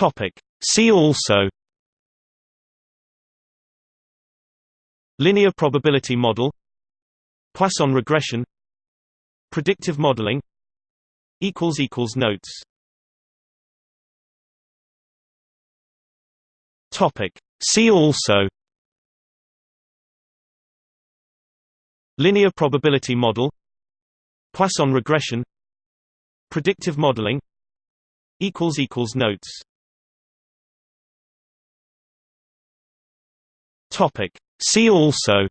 Topic. See also Linear probability model Poisson regression Predictive modeling Equals equals Notes Topic. See also Linear probability model Poisson regression Predictive modeling Equals equals Notes Topic. See also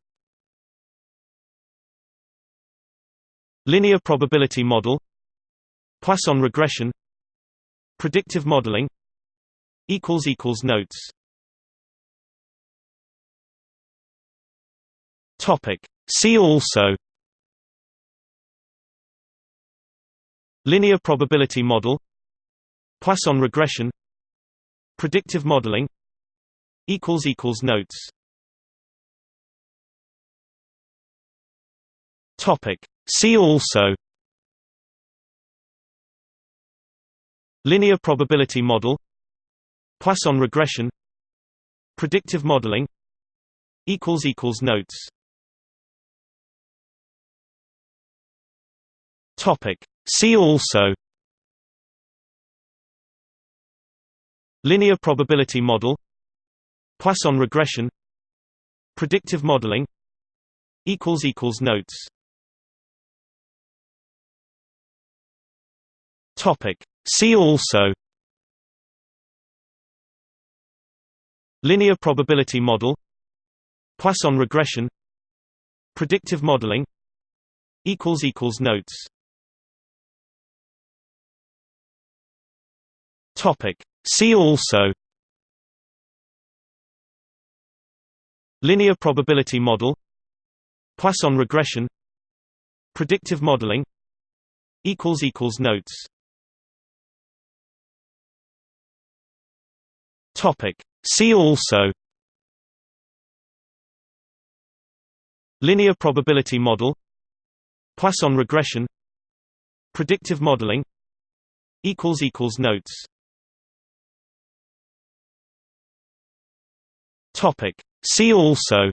Linear probability model Poisson regression Predictive modeling Notes Topic. See also Linear probability model Poisson regression Predictive modeling Equals equals Notes Topic. See also Linear probability model Poisson regression Predictive modeling Notes Topic. See also Linear probability model Poisson regression Predictive modeling Equals equals Notes Topic. See also. Linear probability model. Poisson regression. Predictive modeling. Notes. Topic. See also. Linear probability model. Poisson regression. Predictive modeling. Equals equals Notes Topic. See also Linear probability model Poisson regression Predictive modeling Equals equals Notes Topic. See also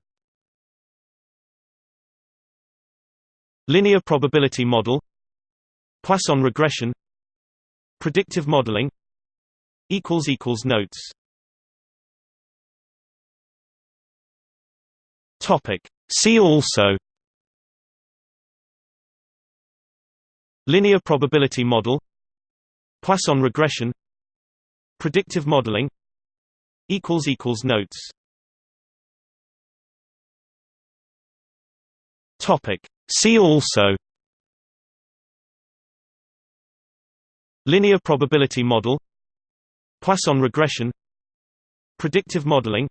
Linear probability model Poisson regression Predictive modeling Equals equals Notes Topic. See also Linear probability model Poisson regression Predictive modeling Notes Topic. See also Linear probability model Poisson regression Predictive modeling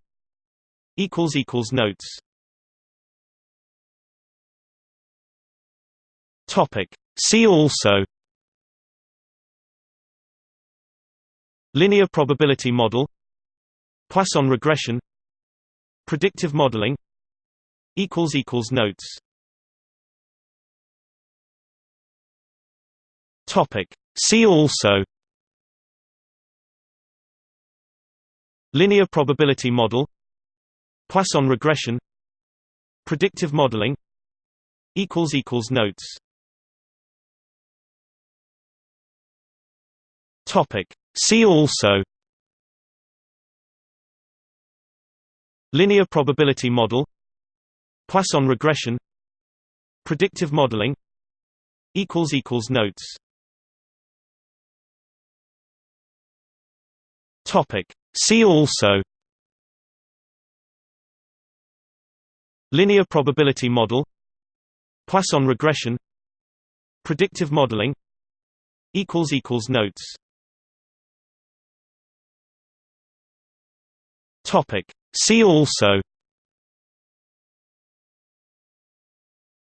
Equals equals Notes Topic. See also Linear probability model Poisson regression Predictive modeling Notes Topic. See also Linear probability model Poisson regression Predictive modeling Equals equals Notes Topic. See also Linear probability model Poisson regression Predictive modeling Notes Topic. See also Linear probability model Poisson regression Predictive modeling Equals equals Notes Topic. See also.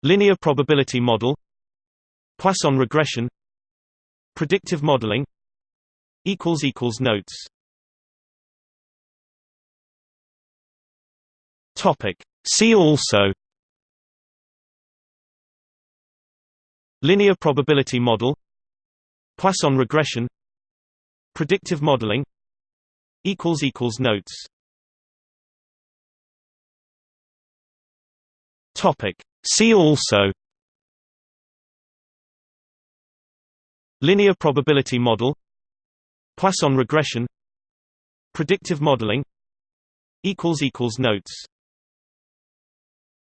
Linear probability model. Poisson regression. Predictive modeling. Equals equals Notes. Topic. See also. Linear probability model. Poisson regression. Predictive modeling. Equals equals notes topic. See also linear probability model Poisson regression predictive modeling notes